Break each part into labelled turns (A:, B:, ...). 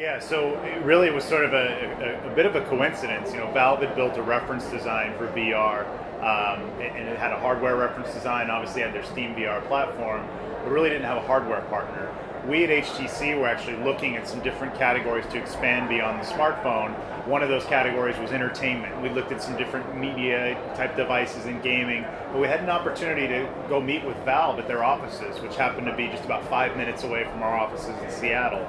A: Yeah, so it really it was sort of a, a, a, bit of a coincidence. You know, Valve had built a reference design for VR, um, and it had a hardware reference design. Obviously, had their Steam VR platform, but really didn't have a hardware partner we at HTC were actually looking at some different categories to expand beyond the smartphone. One of those categories was entertainment. We looked at some different media type devices and gaming, but we had an opportunity to go meet with Valve at their offices, which happened to be just about five minutes away from our offices in Seattle.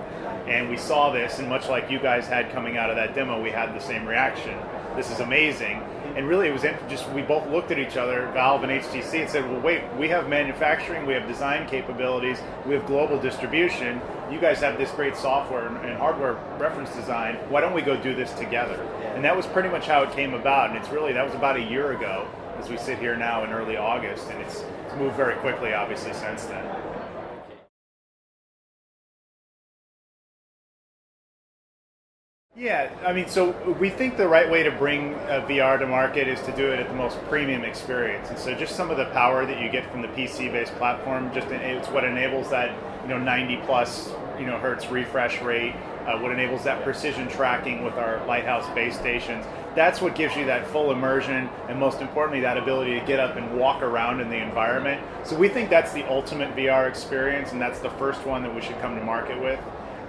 A: And we saw this, and much like you guys had coming out of that demo, we had the same reaction. This is amazing and really it was just we both looked at each other, Valve and HTC, and said, "Well, wait, we have manufacturing, we have design capabilities, we have global distribution. You guys have this great software and hardware reference design. Why don't we go do this together?" And that was pretty much how it came about. And it's really that was about a year ago, as we sit here now in early August, and it's, it's moved very quickly, obviously, since then. Yeah, I mean, so we think the right way to bring VR to market is to do it at the most premium experience. And so just some of the power that you get from the PC-based platform, just it's what enables that, you know, 90 plus, you know, hertz refresh rate, uh, what enables that precision tracking with our Lighthouse base stations. That's what gives you that full immersion and most importantly, that ability to get up and walk around in the environment. So we think that's the ultimate VR experience and that's the first one that we should come to market with.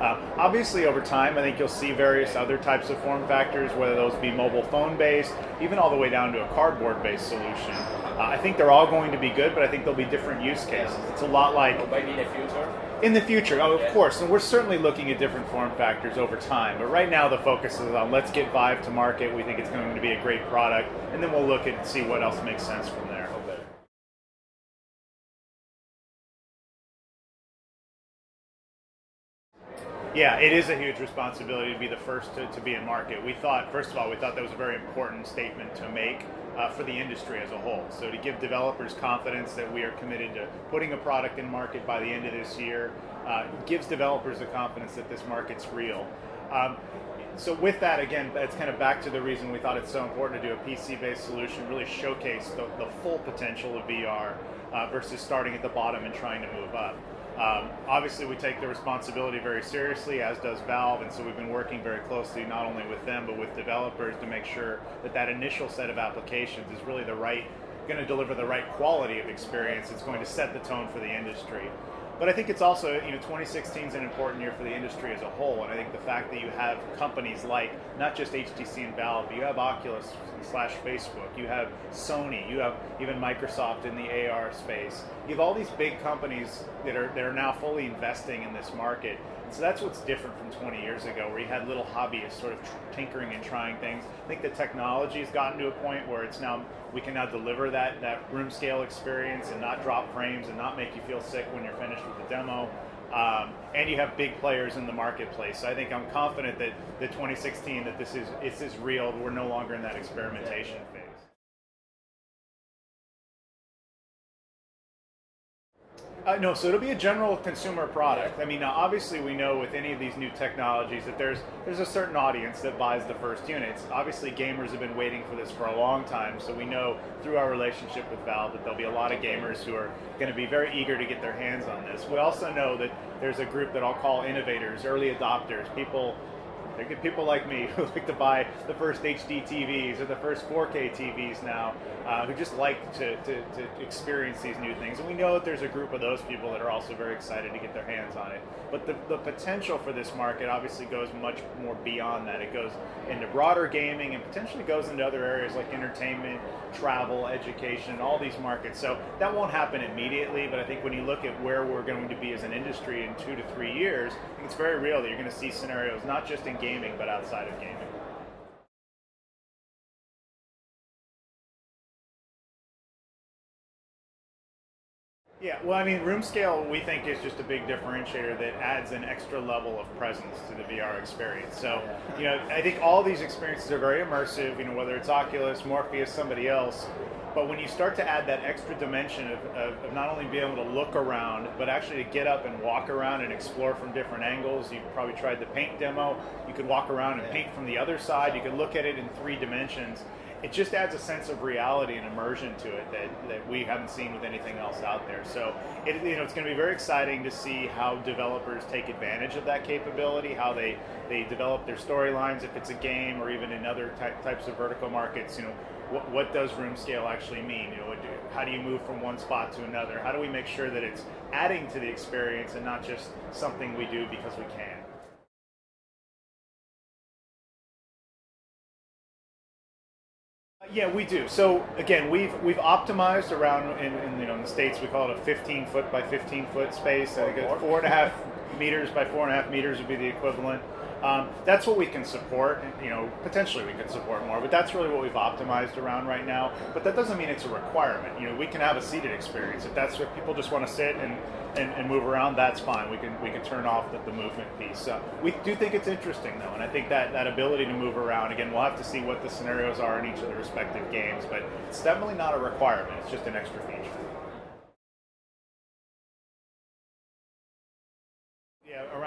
A: Uh, obviously, over time, I think you'll see various other types of form factors, whether those be mobile phone based, even all the way down to a cardboard based solution. Uh, I think they're all going to be good, but I think there'll be different use cases. It's a lot like.
B: maybe in the future?
A: In the future, oh, of course. And we're certainly looking at different form factors over time. But right now, the focus is on let's get Vive to market. We think it's going to be a great product. And then we'll look and see what else makes sense from there. Yeah, it is a huge responsibility to be the first to, to be in market. We thought, first of all, we thought that was a very important statement to make uh, for the industry as a whole. So to give developers confidence that we are committed to putting a product in market by the end of this year uh, gives developers the confidence that this market's real. Um, so with that, again, that's kind of back to the reason we thought it's so important to do a PC-based solution, really showcase the, the full potential of VR uh, versus starting at the bottom and trying to move up. Um, obviously, we take the responsibility very seriously, as does Valve, and so we've been working very closely not only with them but with developers to make sure that that initial set of applications is really the right, going to deliver the right quality of experience. It's going to set the tone for the industry. But I think it's also, you know, 2016 is an important year for the industry as a whole, and I think the fact that you have companies like not just HTC and Valve, but you have Oculus slash Facebook, you have Sony, you have even Microsoft in the AR space. You have all these big companies that are that are now fully investing in this market, so that's what's different from 20 years ago, where you had little hobbyists sort of tinkering and trying things. I think the technology has gotten to a point where it's now we can now deliver that that room scale experience and not drop frames and not make you feel sick when you're finished with the demo. Um, and you have big players in the marketplace. So I think I'm confident that the 2016 that this is this is real. We're no longer in that experimentation phase. Uh, no, so it'll be a general consumer product. I mean, obviously we know with any of these new technologies that there's there's a certain audience that buys the first units. Obviously, gamers have been waiting for this for a long time, so we know through our relationship with Valve that there'll be a lot of gamers who are going to be very eager to get their hands on this. We also know that there's a group that I'll call innovators, early adopters, people people like me who like to buy the first HD TVs or the first 4K TVs now, uh, who just like to, to, to, experience these new things. And we know that there's a group of those people that are also very excited to get their hands on it. But the, the potential for this market obviously goes much more beyond that. It goes into broader gaming and potentially goes into other areas like entertainment, travel, education, all these markets. So that won't happen immediately, but I think when you look at where we're going to be as an industry in two to three years, it's very real that you're going to see scenarios not just in gaming, but outside of gaming. Yeah, well, I mean, room scale we think is just a big differentiator that adds an extra level of presence to the VR experience. So, you know, I think all these experiences are very immersive. You know, whether it's Oculus, Morpheus, somebody else, but when you start to add that extra dimension of, of, of, not only being able to look around, but actually to get up and walk around and explore from different angles, you've probably tried the paint demo. You could walk around and paint from the other side. You could look at it in three dimensions. It just adds a sense of reality and immersion to it that, that we haven't seen with anything else out there. So it, you know, it's going to be very exciting to see how developers take advantage of that capability, how they, they develop their storylines, if it's a game or even in other ty- types of vertical markets. You know, what, what does room scale actually mean? You know, how do you move from one spot to another? How do we make sure that it's adding to the experience and not just something we do because we can? Yeah, we do. So again, we've we've optimized around in, in you know in the states we call it a 15 foot by 15 foot space. I think four and a half meters by four and a half meters would be the equivalent. Um, that's what we can support. You know, potentially we can support more, but that's really what we've optimized around right now. But that doesn't mean it's a requirement. You know, we can have a seated experience if that's what people just want to sit and, and, and move around. That's fine. We can we can turn off the, the movement piece. So we do think it's interesting though, and I think that that ability to move around again, we'll have to see what the scenarios are in each of the respective games, but it's definitely not a requirement. It's just an extra feature.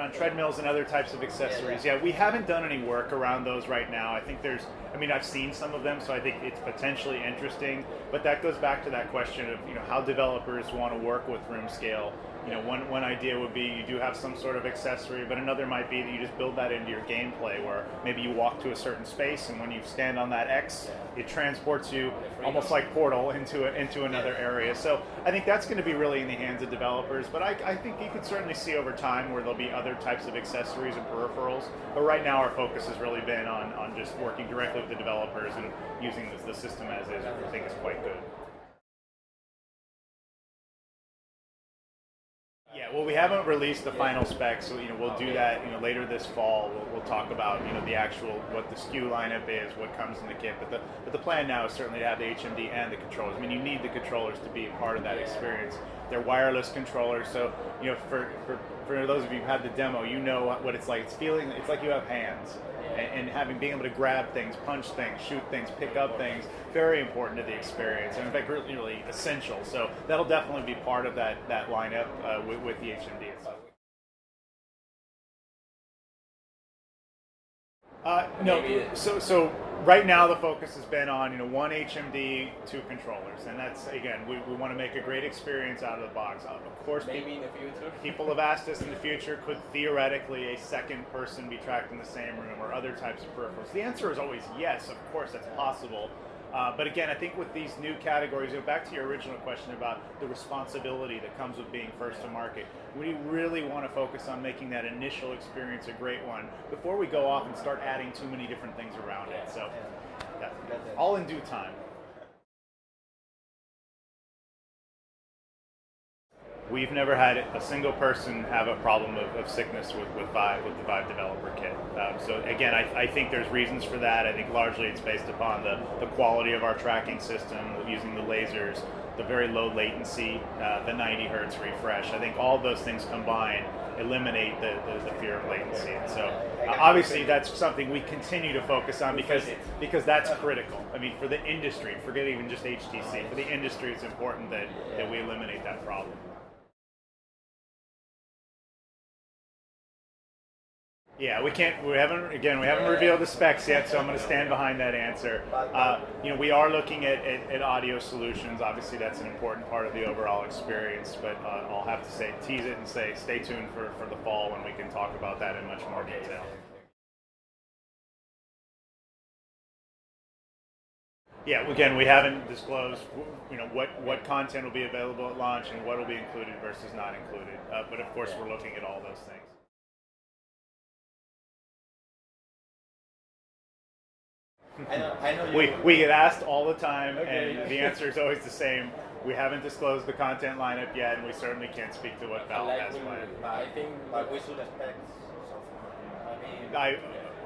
A: Around treadmills and other types of accessories. Yeah, we haven't done any work around those right now. I think there's, I mean, I've seen some of them, so I think it's potentially interesting. But that goes back to that question of, you know, how developers want to work with room scale you know, one, one idea would be you do have some sort of accessory, but another might be that you just build that into your gameplay where maybe you walk to a certain space and when you stand on that X, it transports you almost like Portal into a, into another area. So I think that's going to be really in the hands of developers, but I, I think you could certainly see over time where there'll be other types of accessories and peripherals. But right now our focus has really been on, on just working directly with the developers and using the, the system as is, which I think is quite good. Well, we haven't released the final specs, so you know we'll do that. You know later this fall, we'll, we'll talk about you know the actual what the SKU lineup is, what comes in the kit. But the but the plan now is certainly to have the HMD and the controllers. I mean, you need the controllers to be a part of that experience. They're wireless controllers, so you know for for for those of you who had the demo, you know what it's like. It's feeling it's like you have hands and, having being able to grab things, punch things, shoot things, pick up things, very important to the experience, and in fact, really, really essential. So that'll definitely be part of that that lineup uh, with, with the HMD itself. Uh, no, so so right now the focus has been on you know one HMD, two controllers, and that's again we, we want to make a great experience out of the box. Of course,
B: maybe people, in the future,
A: people have asked us in the future could theoretically a second person be tracked in the same room or other types of peripherals. The answer is always yes. Of course, that's possible. Uh, but again, I think with these new categories, you know, back to your original question about the responsibility that comes with being first to market, we really want to focus on making that initial experience a great one before we go off and start adding too many different things around it. So, yeah, all in due time. We've never had a single person have a problem of, of sickness with, with Vive, with the Vive developer kit. Um, so again, I, I, think there's reasons for that. I think largely it's based upon the, the quality of our tracking system, using the lasers, the very low latency, uh, the 90 hertz refresh. I think all those things combined eliminate the, the, the fear of latency. And so uh, obviously that's something we continue to focus on because because that's critical. I mean, for the industry, forget even just HTC, for the industry, it's important that, that we eliminate that problem. Yeah, we can't. We haven't. Again, we haven't revealed the specs yet, so I'm going to stand behind that answer. Uh, you know, we are looking at, at, at, audio solutions. Obviously, that's an important part of the overall experience. But uh, I'll have to say, tease it and say, stay tuned for for the fall when we can talk about that in much more detail. Yeah, again, we haven't disclosed, you know, what, what content will be available at launch and what will be included versus not included. Uh, but of course, we're looking at all those things.
B: I know, I know
A: we, we get asked all the time, okay. and the answer is always the same. We haven't disclosed the content lineup yet, and we certainly can't speak to what Valve
B: like
A: has planned.
B: I think we should expect something.
A: I,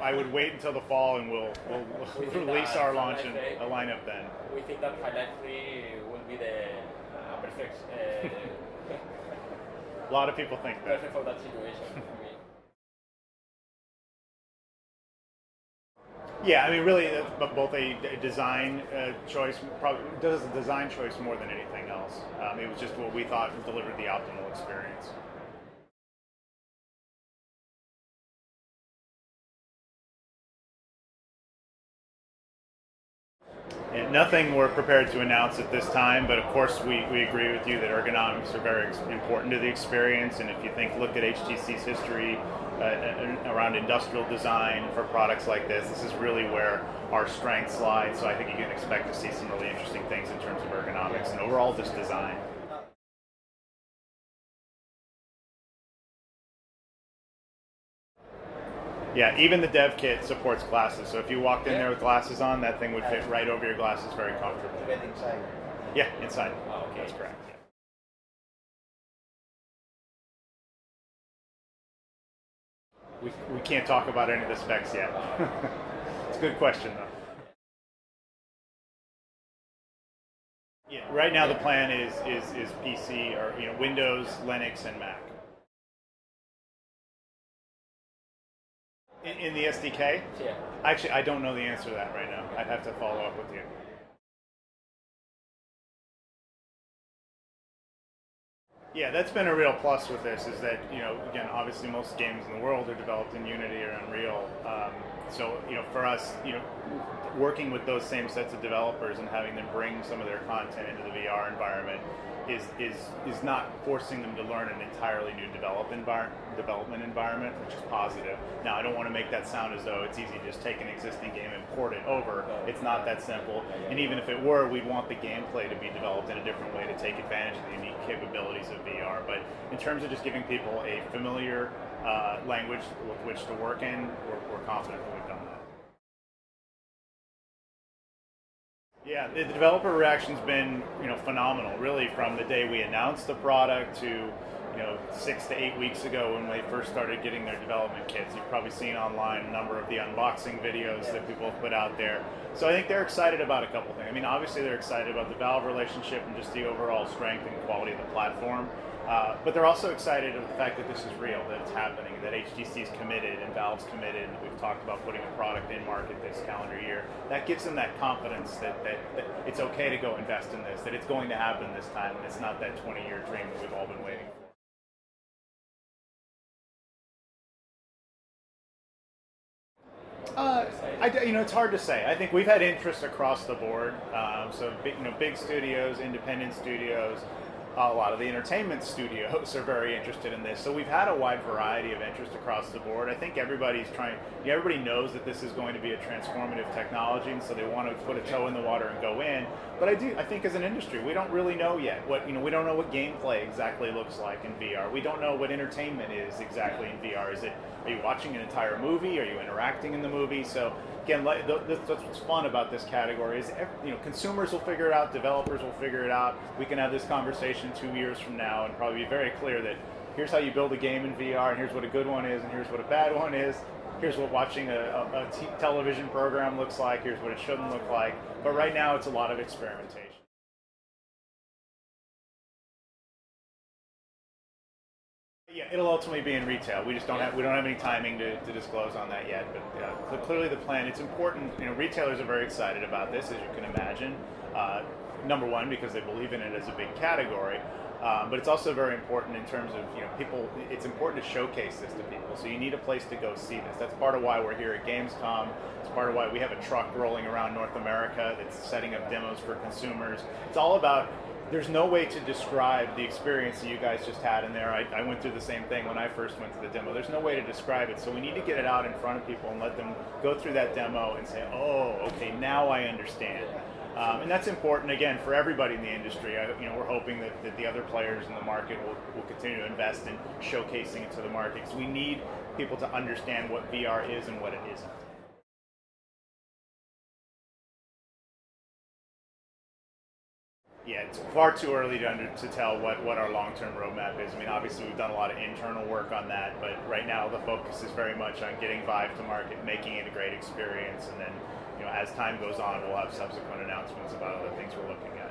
A: I would wait until the fall, and we'll we'll, we'll release our launch and a lineup then.
B: We think that Half-Life 3 will be the uh, perfect. Uh,
A: a lot of people think that.
B: Perfect for that situation.
A: Yeah, I mean, really, uh, both a, design uh, choice, probably does a design choice more than anything else. Um, it was just what we thought delivered the optimal experience. And nothing we're prepared to announce at this time, but of course we, we agree with you that ergonomics are very important to the experience. And if you think, look at HTC's history uh, around industrial design for products like this, this is really where our strengths lie. So I think you can expect to see some really interesting things in terms of ergonomics and overall just design. Yeah, even the dev kit supports glasses. So if you walked in there with glasses on, that thing would fit right over your glasses very comfortably.
C: Inside.
A: Yeah, inside.
B: Oh, okay.
A: That's correct. Yeah. We, we can't talk about any of the specs yet. it's a good question though. Yeah, right now the plan is is is PC or you know Windows, Linux, and Mac. In, in the SDK,
B: Yeah.
A: actually, I don't know the answer to that right now. I'd have to follow up with you. Yeah, that's been a real plus with this is that, you know, again, obviously most games in the world are developed in Unity or Unreal. Um, so, you know, for us, you know, working with those same sets of developers and having them bring some of their content into the VR environment is is is not forcing them to learn an entirely new develop envir- development environment, which is positive. Now, I don't want to make that sound as though it's easy to just take an existing game and port it over. It's not that simple. And even if it were, we'd want the gameplay to be developed in a different way to take advantage of the unique capabilities of VR. But in terms of just giving people a familiar uh, language with which to work in, we're, we're confident that we've done that. Yeah, the developer reaction's been you know phenomenal. Really, from the day we announced the product to you know six to eight weeks ago when they first started getting their development kits. You've probably seen online a number of the unboxing videos that people have put out there. So I think they're excited about a couple things. I mean, obviously they're excited about the Valve relationship and just the overall strength and quality of the platform. Uh, but they're also excited of the fact that this is real, that it's happening, that HTC is committed and Valve's committed, and we've talked about putting a product in market this calendar year. That gives them that confidence that, that, that it's okay to go invest in this, that it's going to happen this time, and it's not that 20 year dream that we've all been waiting for. Uh, I, you know, it's hard to say. I think we've had interest across the board. Um, so, big, you know, big studios, independent studios, a lot of the entertainment studios are very interested in this. So we've had a wide variety of interest across the board. I think everybody's trying. Everybody knows that this is going to be a transformative technology, and so they want to put a toe in the water and go in. But I do. I think as an industry, we don't really know yet what you know. We don't know what gameplay exactly looks like in VR. We don't know what entertainment is exactly in VR. Is it? Are you watching an entire movie? Are you interacting in the movie? So again, that's what's fun about this category is you know consumers will figure it out, developers will figure it out. We can have this conversation two years from now and probably be very clear that here's how you build a game in VR, and here's what a good one is, and here's what a bad one is. Here's what watching a, a, television program looks like. Here's what it shouldn't look like. But right now, it's a lot of experimentation. Yeah, it'll ultimately be in retail. We just don't have we don't have any timing to, to disclose on that yet. But uh, cl- clearly, the plan. It's important. You know, retailers are very excited about this, as you can imagine. Uh, number one, because they believe in it as a big category. Um, but it's also very important in terms of you know people. It's important to showcase this to people. So you need a place to go see this. That's part of why we're here at Gamescom. It's part of why we have a truck rolling around North America that's setting up demos for consumers. It's all about there's no way to describe the experience that you guys just had in there. I, I went through the same thing when I first went to the demo. There's no way to describe it, so we need to get it out in front of people and let them go through that demo and say, "Oh, okay, now I understand." Um, and that's important again for everybody in the industry. I, you know, we're hoping that, that the other players in the market will, will continue to invest in showcasing it to the market because we need people to understand what VR is and what it isn't. It's far too early to, under, to tell what, what our long term roadmap is. I mean, obviously, we've done a lot of internal work on that, but right now the focus is very much on getting Vive to market, making it a great experience, and then, you know, as time goes on, we'll have subsequent announcements about other things we're looking at.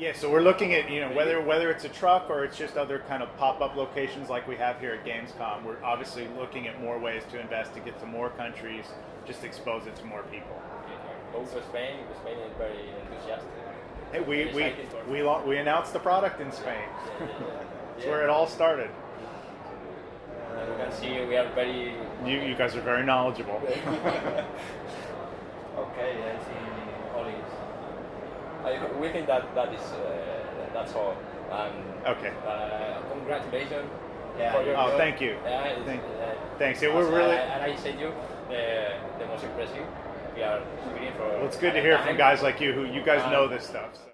A: Yeah, so we're looking at you know whether whether it's a truck or it's just other kind of pop up locations like we have here at Gamescom. We're obviously looking at more ways to invest to get to more countries, just expose it to more people.
B: Also Spain, Spain is very enthusiastic.
A: Hey, we we
B: for-
A: we, we announced the product in Spain.
B: Yeah, yeah, yeah.
A: That's where it all started.
B: Uh, and you can see, we are very.
A: You, you guys are very knowledgeable.
B: okay, I see all is. I, we think that that is uh, that's all. And
A: Okay.
B: uh, congratulations.
C: Yeah,
B: for your
A: Oh,
B: job.
A: thank you.
B: Yeah,
A: Thank-
B: uh,
A: thanks. Yeah, we're really-
B: And I, and I said you the, the most impressive. We are screening for.
A: Well, it's good to hear from guys like you who you guys know this stuff. So.